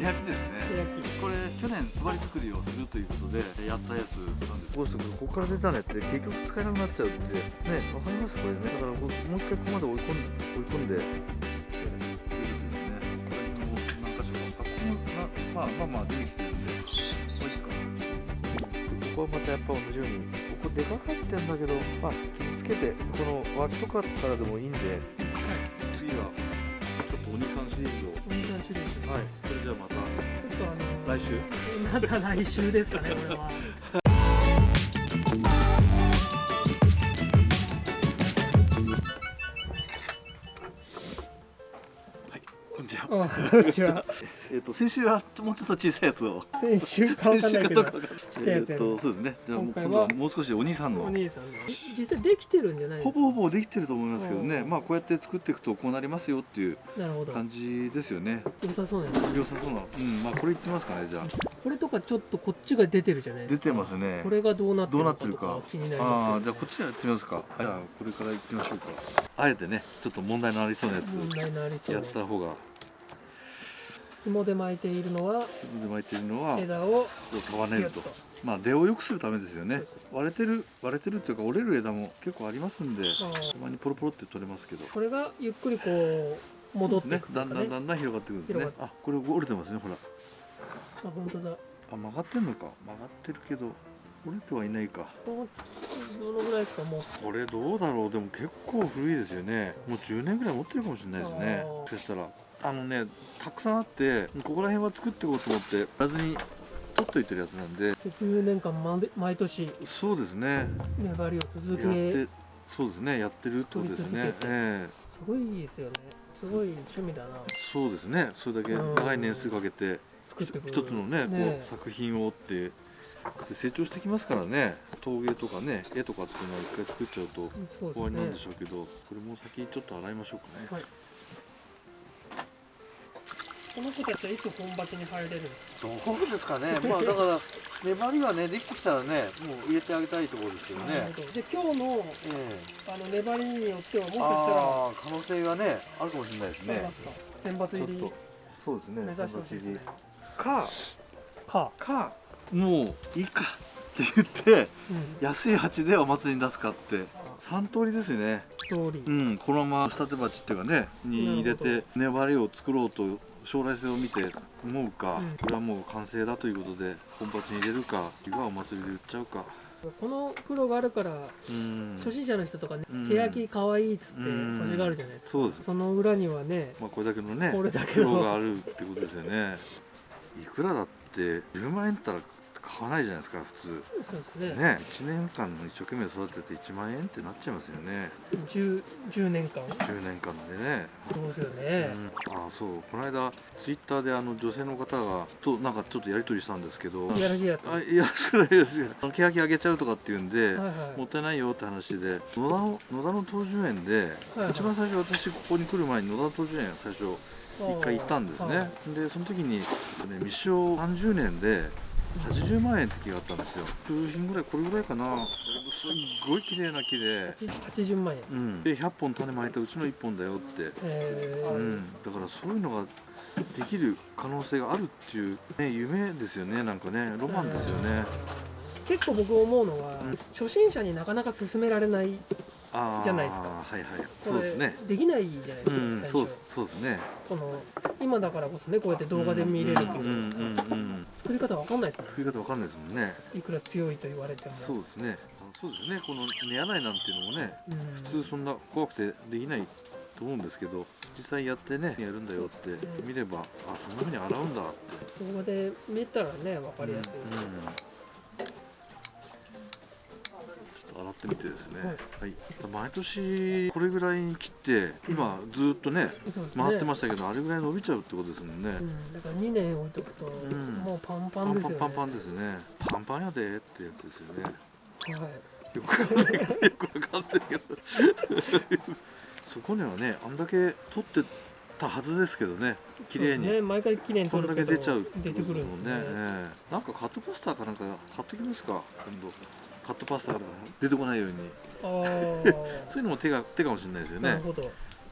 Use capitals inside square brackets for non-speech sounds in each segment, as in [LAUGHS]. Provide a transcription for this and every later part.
欅ですね欅これ去年配り作りをするということでやったやつなんです。ここから出たねって結局使えなくなっちゃうってねわかります？これね。だからもう一回ここまで追い込ん追い込んで。ということですね。これにも何箇所かあここもなまあまあまあ出てきてるんで。これいいかここはまたやっぱ同じようにここでかかってんだけどまあ傷つけてこの脇とかからでもいいんで。次はちょっとお兄さんシリーズを。お兄さんシリーズ。はい来週？また来週ですかねこれは。こんにちは。あこんにちはえっと先週はもうちょっと小さいやつを。先週かわかんないけど。えっとそうですね。じゃあ今度はもう少しお兄さんの。お兄さんの実際できてるんじゃないですか？ほぼほぼできてると思いますけどね、うんまあこうやって作っていくとこうなりますよっていうなるほど。感じですよね。良さそうです良さそうな、うん、まあこれ言ってますかね、じゃあ。これとかちょっとこっちが出てるじゃないで出すか。てますね。これがどうなってるのかとどうなってるか。か気になりああ、ますじゃあこっちやってみますか。じゃあこれから行ってみましょうか。あえてね、ちょっと問題のありそうなやつけど問題のありそうやった方が、紐で巻いているのは自分で巻いてるのはこ枝をう束ねると。まあ出を良くするためですよね。割れてる割れてるっていうか折れる枝も結構ありますんで、たまにポロポロって取れますけど。これがゆっくりこう戻っていくそうですね。だんだんだんだん広がってくるんですね広。あ、これ折れてますね、ほら。あ本当だあ、曲がってんのか。曲がってるけど折れてはいないか。どのぐらいですかもうこれどうだろうでも結構古いですよねもう10年ぐらい持ってるかもしれないですねあーもしかしたらあのねたくさんあってここら辺は作っていこうと思ってやらずに取っといてるやつなんで。10年間まで毎年そうですね。粘りを続やっけてそうですね。やってるってことですね。ええ。すごいですよね。すごい趣味だな。そうですね。それだけ長い年数かけて一つのねこねう作品をってで成長してきますからね。陶芸とかね絵とかっていうのは一回作っちゃうと終わりなんでしょうけどこれも先ちょっと洗いましょうかね。はいこの子たちはいつ本鉢に入れるんですどうですかね、[LAUGHS] まあだから粘りがねできてきたらね、もう入れてあげたいところですけどか、ね。なるほど。で今日のえあの粘りによってはもしえかしたら可能性がねあるかもしれないですね。選抜入りそうですね。目指してほしいですね。かか、かもういいか [LAUGHS] って言ってうん、安い鉢でお祭りに出すかって三通りですよね。通り。うん、このまま仕立て鉢っていうかねに入れて粘りを作ろうと将来性を見て思うか、うんこれはもう完成だということで本鉢に入れるか、あるいはお祭りで売っちゃうか。この黒があるからうん。初心者の人とかねうん欅かわいいっつってうん欲しがるじゃないですかそうです。その裏にはねまあこれだけのねこれだけ苦労がのあるってことですよね。いくらだって10万円ったら買わないじゃないですか普通。そうですねね、1年間一生懸命育てて1万円ってなっちゃいますよね。10, 10年間10年間でね。そうですようね、ん、ああそうこの間ツイッターであの女性の方がとなんかちょっとやり取りしたんですけど。いやらしいやつあいやしくないですよ。あの欅あげちゃうとかっていうんで。はいはいもったいないよって話で野田の野田の東樹園で、はいはい一番最初私ここに来る前に野田の東樹園最初一回行ったんですね、はいでその時に、ね、未生30年で80万円って木があったんですよ。数品ぐらいこれぐらいかな。すっごい綺麗な木で、80万円。うん、で100本種まいたうちの1本だよって、えー。うん、だからそういうのができる可能性があるっていう、ね、夢ですよねなんかね。ロマンですよね、結構僕思うのは、うん。初心者になかなか勧められないじゃないですか。はいはい。そうですね。できないじゃないですか、うん、そうです。そうですね。この今だからこそねこうやって動画で見れるけど、うんうんうんうん。作り方わかんないですも作り方わかんないですもんね。んいくら強いと言われてもそうですね。あそうですね。この寝屋内なんていうのもね、うん、普通そんな怖くてできないと思うんですけど、実際やってねやるんだよって見れば、あそんな風に洗うんだって。動画で見たらねわかりやすい、うんうん洗ってみてですね。はい。毎年これぐらいに切って、今ずっとね回ってましたけど、あれぐらい伸びちゃうってことですもんね。うん、だから2年置いとくと、んもうパンパパンンですよねパンパンパンですね。パンパンやでってやつですよね。はいよくわかんないけど、よくわかんないけど。[LAUGHS] そこにはね、あんだけ取ってたはずですけどね、綺麗に。ね毎回綺麗にこんだけ出ちゃうって出てくるんですねええなんかカットパスタかなんか買ってきますか、今度。カットパスタから出てこないように。[LAUGHS] そういうのも手が手かもしれないですよね。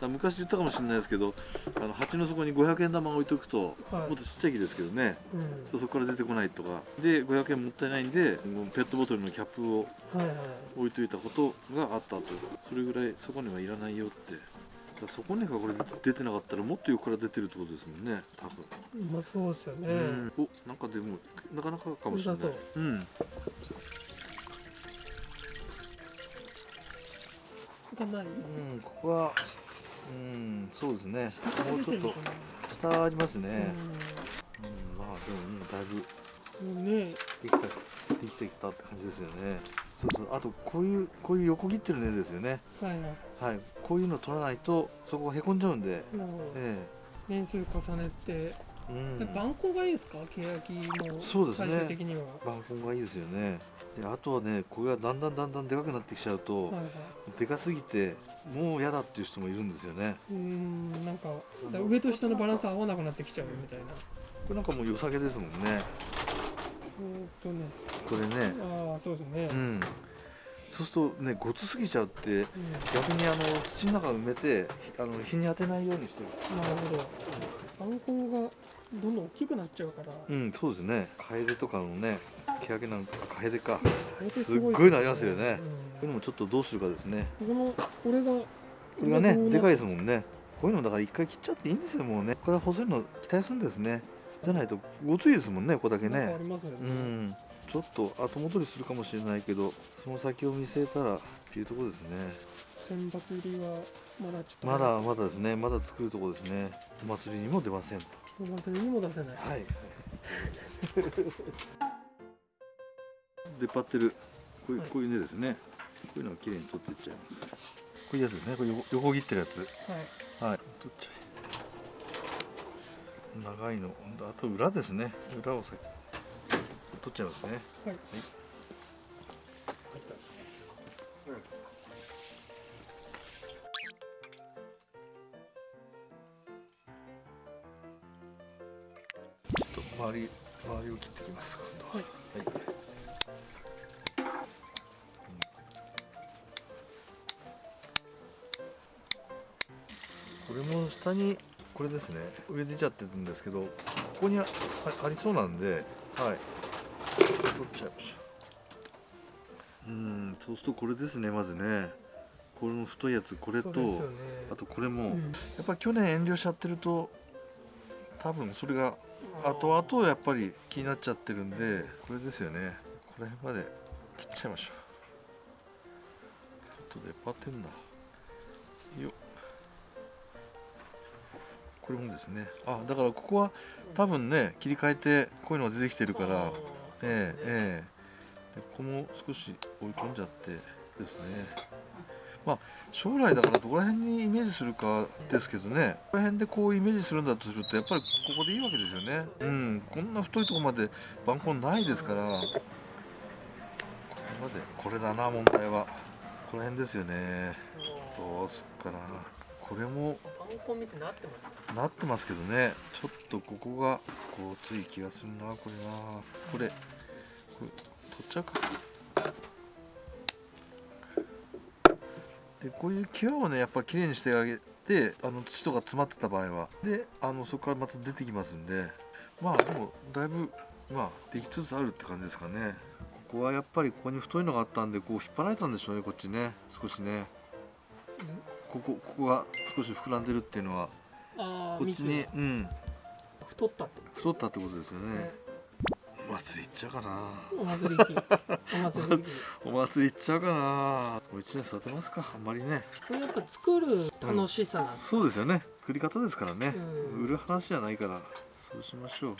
昔言ったかもしれないですけどあの鉢の底に500円玉置いとくと、はい。もっとちっちゃい木ですけどね。うん。そこから出てこないとか。で500円もったいないんでペットボトルのキャップを置いといたことがあったとそれぐらいそこにはいらないよって。そこにがこれ出てなかったらもっと横から出てるってことですもんね。多分、まあそうですよね、うん。おなんかでもなかなかかもしれない。うんがないうん、ここは、うん、そうですね。もうちょっと下ありますね。なうん、まあでももうだいぶできたできてきたって感じですよね。そうそう。あとこういうこういう横切ってる根ですよね。はいはいはい。こういうの取らないとそこがへこんじゃうんで。もうえ年数重ねて、えうん。番号がいいですか？欅のそうですね。最終的には、板根がいいですよね。であとはねこれがだんだんだんだんでかくなってきちゃうと、はいはい。でかすぎてもう嫌だっていう人もいるんですよね。うーんなんか上と下のバランス合わなくなってきちゃうみたいな。これなんかもう良さげですもんね。えーっとね。これね。ああそうですね、うん、そうするとねごつすぎちゃうってうん。逆にあの土の中埋めてあの日に当てないようにしてる。なるほど番号がどんどん大きくなっちゃうから、うんそうですね。カエデとかのね欅なんかカエデか。すっごいなりますよね。ううんいうのもちょっとどうするかですね。このこれがここれがねでかいいですもんね。こういうのだから一回切っちゃっていいんですよもうね。これは細いの期待するんですねじゃないとごついですもんねここだけねうね、んちょっと後戻りするかもしれないけどその先を見据えたらっていうところですね選抜入りはまだちょっとまだまだですねまだ作るところですねお祭りにも出ませんとお祭りにも出せないはい。出っ張ってるこういうはいこういう根ですね。こういうのをきれいに取っていっちゃいます。こういうやつですね。これ横横切ってるやつ。はいはい。取っちゃえ。長いの。あと裏ですね。裏を先取っちゃいますね。はいちょっと周り周りを切ってきます。今度は。はいはい。これも下にこれですね。上出ちゃってるんですけどここにありそうなんではい。取っちゃいましょう。うんそうするとこれですねまずね。この太いやつこれと、ね。あとこれも、うん。やっぱり去年遠慮しちゃってると多分それが後々やっぱり気になっちゃってるんでこれですよね。この辺まで切っちゃいましょう。ちょっと出っ張ってんだ。よっこれもですね。あだからここは多分ね切り替えてこういうのが出てきてるからあーええええ。でここも少し追い込んじゃってですね。まあ将来だからどこら辺にイメージするかですけどね。ここら辺でこうイメージするんだとするとやっぱりここでいいわけですよね。うんこんな太いところまで番根ないですから。これまでこれだな問題は。この辺ですよね。どうすっかなこれもなってますけどね。ちょっとここがこうつい気がするなこれな。これこれ取っちゃうか。でこういう際をねやっぱりきれいにしてあげてあの土とか詰まってた場合は。であのそこからまた出てきますんで。まあでもだいぶまあできつつあるって感じですかね。ここはやっぱりここに太いのがあったんでこう引っ張られたんでしょうねこっちね。少しねここここが少し膨らんでるっていうのはああこっちに、うん、太ったってこ太ったってことですよとね。お祭り行っちゃうかな。お祭り行 [LAUGHS] っちゃうかな。もう一年育てますか。あんまりね。これやっぱ作る楽しさなんそうですよね。作り方ですからね。うん売る話じゃないから。そうしましょう。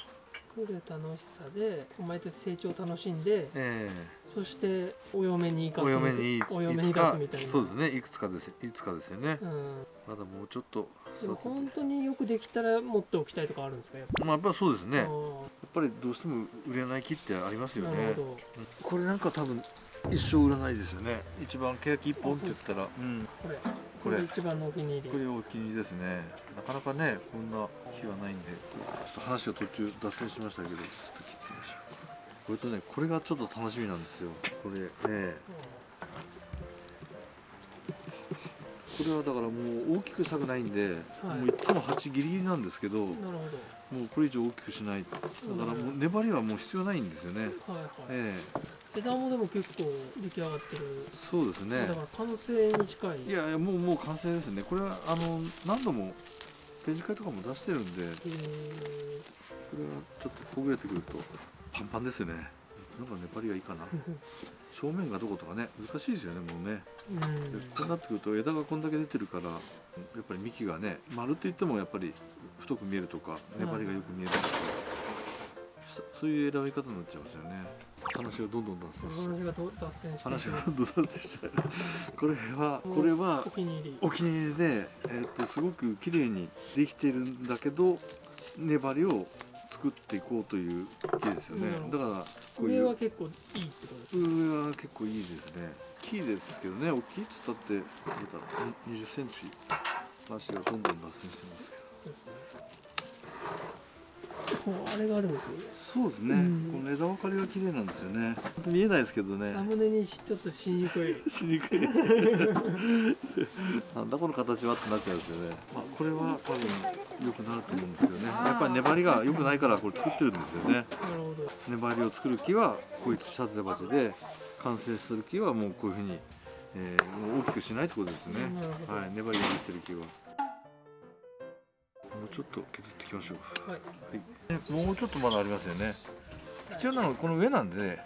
作る楽しさで毎年成長を楽しんでえそしてお嫁にえ行かすお嫁にいお嫁に行かすみたいなそうですね。いくつかです。いつかですよね。うんまだもうちょっとでも。本当によくできたら持っておきたいとかあるんですかやっぱまあやっぱりそうですね。やっあぱりどうしても売れない木ってありますーよね。これなんか多分一生売らないですよね。一番欅一本って言ったら、うん。これこれ。一番のお気に入り。これお気に入りですね。なかなかねこんな日はないんでちょっと話が途中脱線しましたけどちょっと切ってみましょう。これとねこれがちょっと楽しみなんですよ。これねここれはだからもう大きくしたくないんで、はい。もういつも鉢ギリギリなんですけど。もうこれ以上大きくしない。だからもう粘りはもう必要ないんですよね、はいはい。ええ枝もでも結構出来上がってる、そうですね。だから完成に近い。いやいやもうもう完成ですね。これはあの何度も展示会とかも出してるんで。こえーれはちょっとほぐれてくるとパンパンですよね。なんか粘りがいいかな。正面がどことかね難しいですよねもうね。うこうなってくると枝がこんだけ出てるからやっぱり幹がね丸って言ってもやっぱり太く見えるとか粘りがよく見えるとか、そそういう選び方になっちゃいますよね話がどんどん脱線しち話がどんどん脱線しちゃうこれはこれはお気に入り。お気に入りで、えっとすごく綺麗にできてるんだけど粘りを作っていこうという木ですよね。だからこういう上は結構いいってことです上は結構いいですね。木ですけどね大きいっつったってまた20センチ話がどんどん脱線してますけど。そうあれがあるんですよそうですね、うん。この枝分かりが綺麗なんですよね。本当見えないですけどね。サムネにちょっとしにくいしにくいなんだこの形はってなっちゃうんですよね、まあ、これは多分良くなると思うんですけどねやっぱり粘りが良くないからこれ作ってるんですよね。なるほど。粘りを作る木はこういう土立て鉢で完成する木はもうこういうふうに、えー大きくしないってことですね。はい粘りが入ってる木はちょっと削っていきましょう。はい。はい、もうちょっとまだありますよね。必要なのはこの上なんでね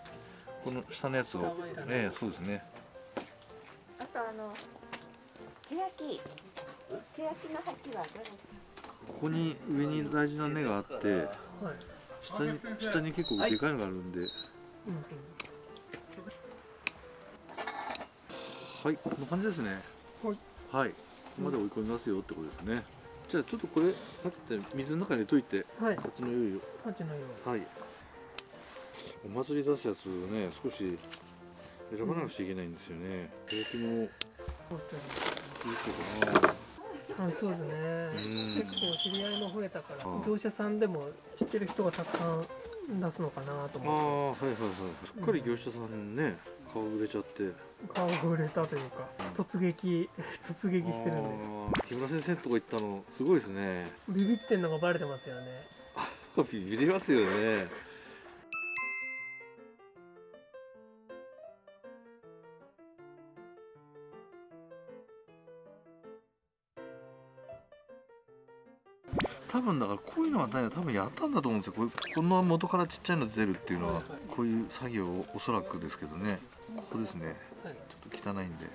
この下のやつを。下はいらないええそうですね。あとあのケヤキ。ケヤキの鉢はどうですか？ここに上に大事な根があってはい。下に下に結構でかいのがあるんで。うんうん。はいこんな感じですね。はい。はい。ここまで追い込みますよってことですねじゃあちょっとこれさっき言った水の中に入れといて。はい。こっちの用意を鉢の色はい。お祭り出すやつをね少し選ばなくちゃいけないんですよね。うですどうしようかなねあそうですね。ん。結構知り合いも増えたからああ業者さんでも知ってる人がたくさん出すのかなとああ思はいはいはい。すっかり業者さんね顔売れちゃって。顔が売れたというか突撃 [LAUGHS] 突撃してるんで。木村先生のとこ行ったのすごいですね。ビビってんのがバレてますよね。[LAUGHS] ビビりますよね多分だからこういうのはね多分やったんだと思うんですよ。これこの元からちっちゃいの出るっていうのはこういう作業をおそらくですけどね。ここですね。はい。ちょっと汚いんで。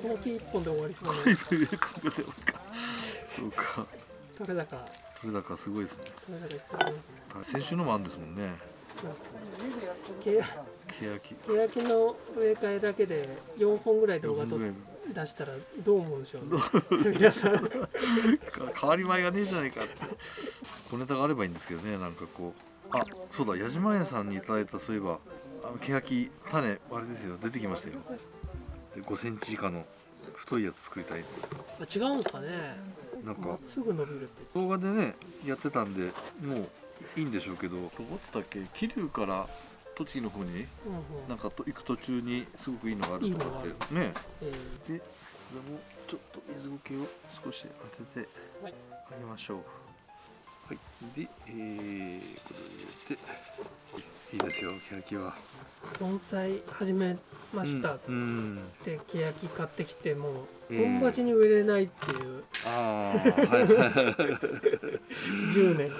この木一本で終わりそうな。ここでそうか。取れ高。それだからすごいですね。取れ先週のもあるんですもんね。ケヤキけやき。の植え替えだけで4本ぐらい動画とどんぐらい出したらどう思うんでしょうね。[LAUGHS] 皆さん。か変わり映えがねえじゃないかって小ネタがあればいいんですけどねなんかこう。あそうだ矢島園さんにいただいたそういえばあのケヤキ種あれですよ出てきましたよ。で5センチ以下の太いやつ作りたいです。あ違うんですかね。なんかすぐ伸びるって。動画でねやってたんでもういいんでしょうけどどこだっけ？桐生から栃木の方にうんうん。なんかと行く途中にすごくいいのがあると思ってねえ。でこれもちょっと水苔を少し当ててはい。あげましょう。はい。で、えー、これでいいですよケヤキは。ー盆栽始めました。っうん、うん。てケヤキ買ってきてもうん。本鉢に植えれないっていう。ああはいはいはい。[LAUGHS] 10年。っ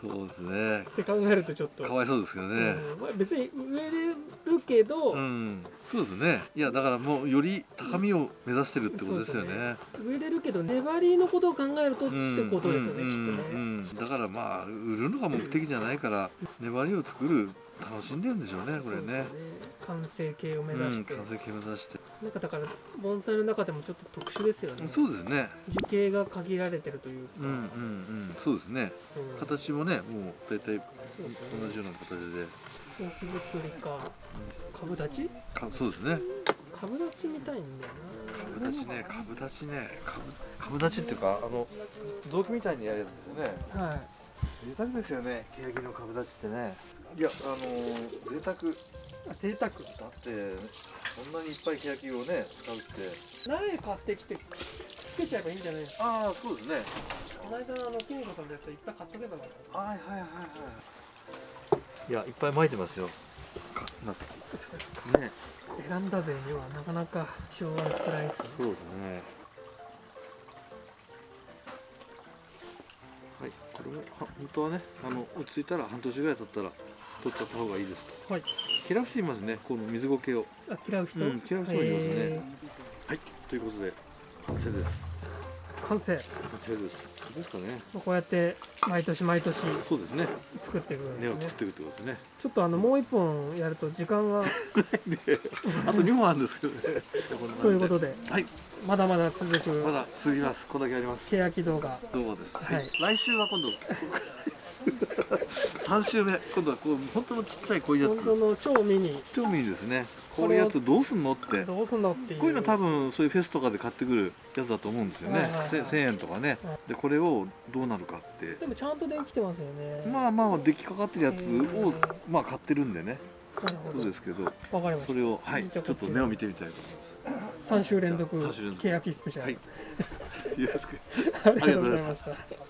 そうですね。て考えるとちょっと。かわいそうですよね。うん。まあ別に植えれるけど、うん、そうですね。いやだからもうより高みを目指してるってことですよそうね。植えれるけど粘りのことを考えるとってうんことですよね、うんきっとね、だからまあ売るのが目的じゃないから粘りを作る楽しんでるんでしょうねこれね完成形を目指して、うん、完成形目指して。なんかだから盆栽の中でもちょっと特殊ですよね。そうですね。樹形が限られてるというか、うんうんうん。そうですね。うん。形もねもう大体同じような形で。大き作りか。株立ち？かそうですね。株立ちみたいんだよな。株立ちね株立ちね。株株立ちっていうかあの雑木みたいにやるやつですよね。はい。贅沢ですよね。欅の株立ちってねいやあのー、贅沢。贅沢。ってそんなにいっぱい欅をね使うって。苗買ってきてつけちゃえばいいんじゃないですか？ああそうですね。この間あのキミコさんのやついっぱい買っとけばはいはいはいはい。いやいっぱい巻いてますよ。かなそうですか。ね選んだ勢にはなかなか。塩は辛いですそうですね。はいこれはは本当はねあの落ち着いたら半年ぐらい経ったら取っちゃった方がいいですと。はい。嫌う人いますねこの水苔を。あ嫌う人、うん嫌う人もいますね。えはい。ということで完成です。ー完成。完成ですですかね。こうやって毎年毎年そうですね。作っていくんですね。根を作っていくってことですね。ちょっとあのもう一本やると時間が [LAUGHS] あと2本あるんですけどね。[LAUGHS] ということではい。まだまだ続まくだ続きます。こんだけあります。欅動画。どうもです、はい。来週は今度 [LAUGHS] 3週目。今度はこう本当のちっちゃいこういうやつ。本当の超ミニ。興味いいですね。こういうやつどうすんのって。どうすんのってこういうの多分そういうフェスとかで買ってくるやつだと思うんですよね、はいはいはいせ1000円とかね。はい。でこれをどうなるかって。でもちゃんと電気てますよね。まあまあ出来かかってるやつをうん。まあ買ってるんでね。そうですけどわかりましそれをはいちょっと目を見てみたいと思いた3週連続じゃあ三週連続。欅スペシャル、はい。ますよろしく。[LAUGHS] ありがとうございました